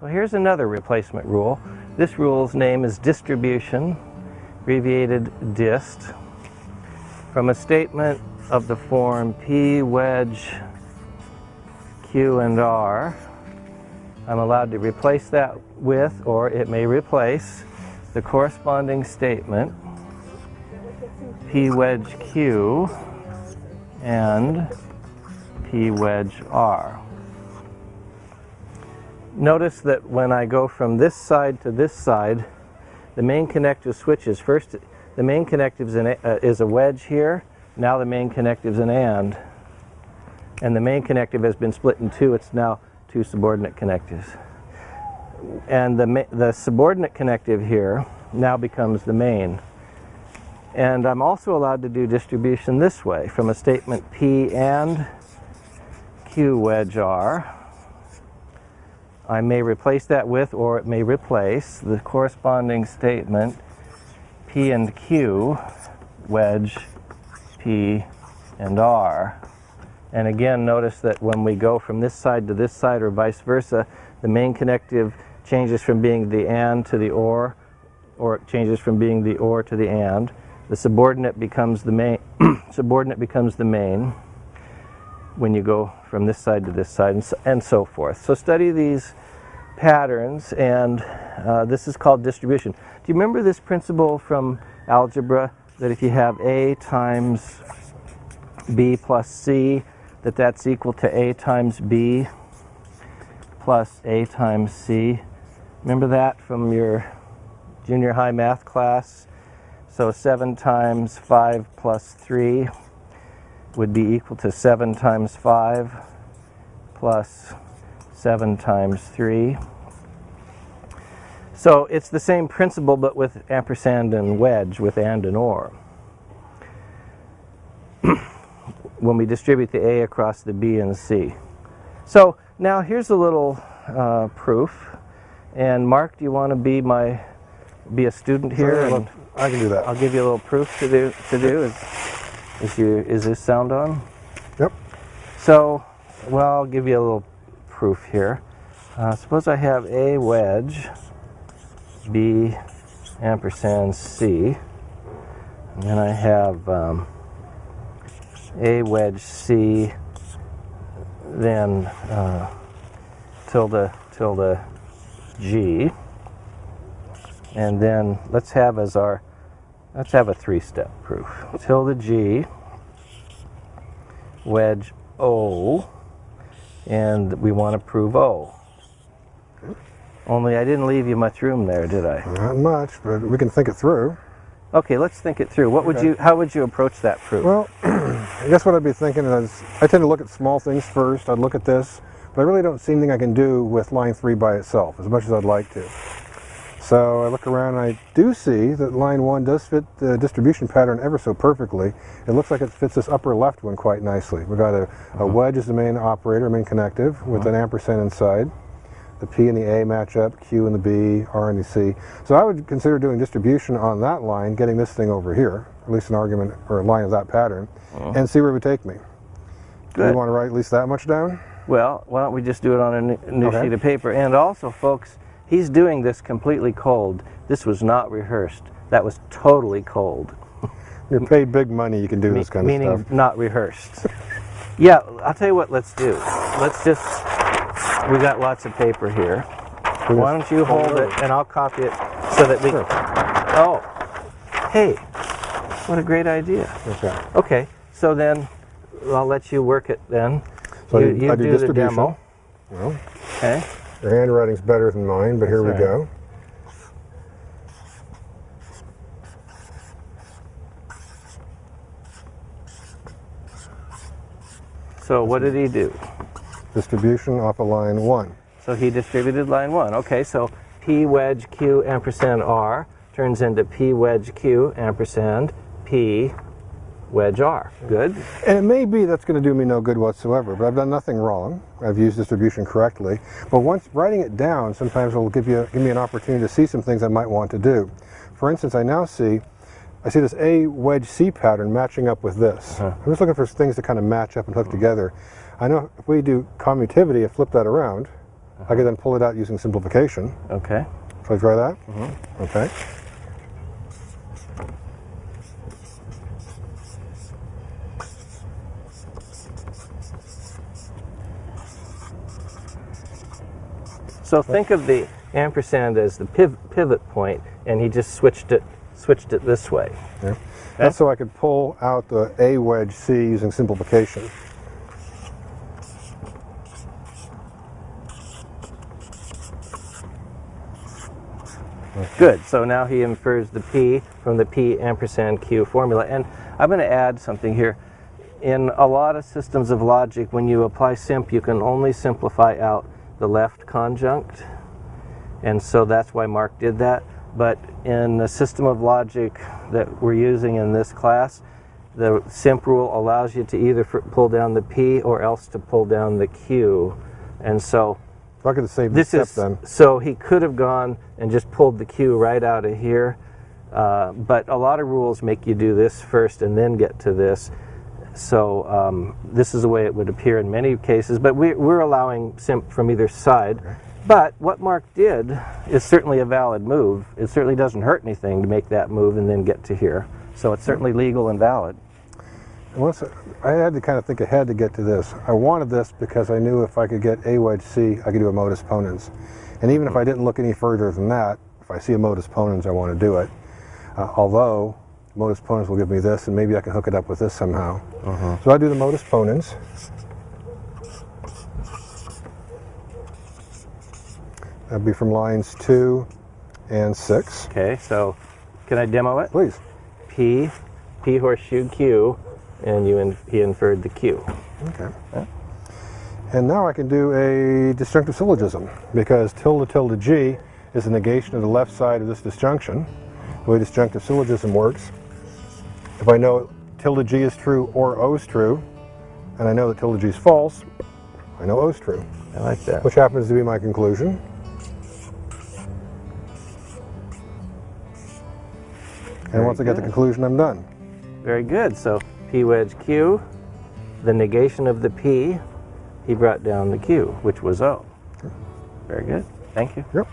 Well, here's another replacement rule. This rule's name is distribution, abbreviated dist, from a statement of the form P wedge Q and R. I'm allowed to replace that with, or it may replace, the corresponding statement P wedge Q and P wedge R. Notice that when I go from this side to this side, the main connective switches. First, the main connective is, a, uh, is a wedge here. Now the main connective is an AND. And the main connective has been split in two. It's now two subordinate connectives. And the, the subordinate connective here now becomes the main. And I'm also allowed to do distribution this way from a statement P and Q wedge R I may replace that with, or it may replace, the corresponding statement P and Q, wedge P and R. And again, notice that when we go from this side to this side or vice versa, the main connective changes from being the and to the or, or it changes from being the or to the and. The subordinate becomes the main, subordinate becomes the main when you go from this side to this side and so, and so forth. So study these patterns and uh, this is called distribution. Do you remember this principle from algebra that if you have A times B plus C that that's equal to A times B plus A times C? Remember that from your junior high math class? So 7 times 5 plus 3 would be equal to 7 times 5 plus 7 times 3. So it's the same principle but with ampersand and wedge with and and or. when we distribute the A across the B and C. So now here's a little uh, proof. And Mark, do you want to be my be a student here? Sure, I can do that. I'll give you a little proof to do. To do. Is, your is this sound on? Yep. So, well, I'll give you a little proof here. Uh, suppose I have a wedge, B ampersand C, and then I have um, a wedge C, then uh, tilde tilde G, and then let's have as our let's have a three-step proof. Tilde G, wedge O, and we want to prove O. Only I didn't leave you much room there, did I? Not much, but we can think it through. Okay, let's think it through. What would you? How would you approach that proof? Well, I guess what I'd be thinking is I tend to look at small things first. I'd look at this, but I really don't see anything I can do with line three by itself as much as I'd like to. So I look around and I do see that line one does fit the distribution pattern ever so perfectly. It looks like it fits this upper left one quite nicely. We've got a, a mm-hmm. wedge as the main operator, main connective, with uh -huh. an ampersand inside. The P and the A match up, Q and the B, R and the C. So I would consider doing distribution on that line, getting this thing over here, at least an argument or a line of that pattern, uh -huh. and see where it would take me. Good. Do you want to write at least that much down? Well, why don't we just do it on a new okay. sheet of paper? And also, folks, He's doing this completely cold. This was not rehearsed. That was totally cold. You're paid big money, you can do Me this kind of stuff. Meaning not rehearsed. yeah, I'll tell you what let's do. Let's just, we got lots of paper here. Why don't you hold it and I'll copy it so that we, sure. oh, hey, what a great idea. Okay. Okay, so then I'll let you work it then. So you, you do, do the demo. Well, okay. Your handwriting's better than mine, but here That's we right. go. So what did he do? Distribution off of line 1. So he distributed line 1. Okay, so P wedge Q ampersand R turns into P wedge Q ampersand P wedge R. Good. And it may be that's going to do me no good whatsoever, but I've done nothing wrong. I've used distribution correctly. But once writing it down, sometimes it will give, you, give me an opportunity to see some things I might want to do. For instance, I now see, I see this A wedge C pattern matching up with this. Huh. I'm just looking for things to kind of match up and hook together. I know if we do commutivity and flip that around, I could then pull it out using simplification. Okay. Shall I try that? Mm-hmm. Okay. So think of the ampersand as the piv- pivot point, and he just switched it switched it this way. Yeah. That's so I could pull out the A wedge C using simplification. Good. So now he infers the P from the P ampersand Q formula. And I'm going to add something here. In a lot of systems of logic, when you apply simp, you can only simplify out the left conjunct. And so that's why Mark did that. But in the system of logic that we're using in this class, the simp rule allows you to either pull down the P or else to pull down the Q. And so I could have saved this this step is then. so he could have gone and just pulled the Q right out of here, uh, but a lot of rules make you do this first and then get to this. So um, this is the way it would appear in many cases, but we, we're allowing simp from either side. But what Mark did is certainly a valid move. It certainly doesn't hurt anything to make that move and then get to here. So it's certainly legal and valid. Once I had to kind of think ahead to get to this. I wanted this because I knew if I could get A wedge C, I could do a modus ponens. And even if I didn't look any further than that, if I see a modus ponens, I want to do it. Uh, although modus ponens will give me this, and maybe I can hook it up with this somehow. Uh-huh. So I do the modus ponens. That'd be from lines two and six. Okay, so can I demo it? Please. P, P horseshoe Q, and you in, he inferred the Q. Okay. And now I can do a disjunctive syllogism because tilde tilde G is a negation of the left side of this disjunction. The way disjunctive syllogism works, if I know tilde G is true or O is true, and I know that tilde G is false, I know O is true, I like that. which happens to be my conclusion. And once I get the conclusion, I'm done. Very good. So P wedge Q, the negation of the P, he brought down the Q, which was O. Very good. Thank you. Yep.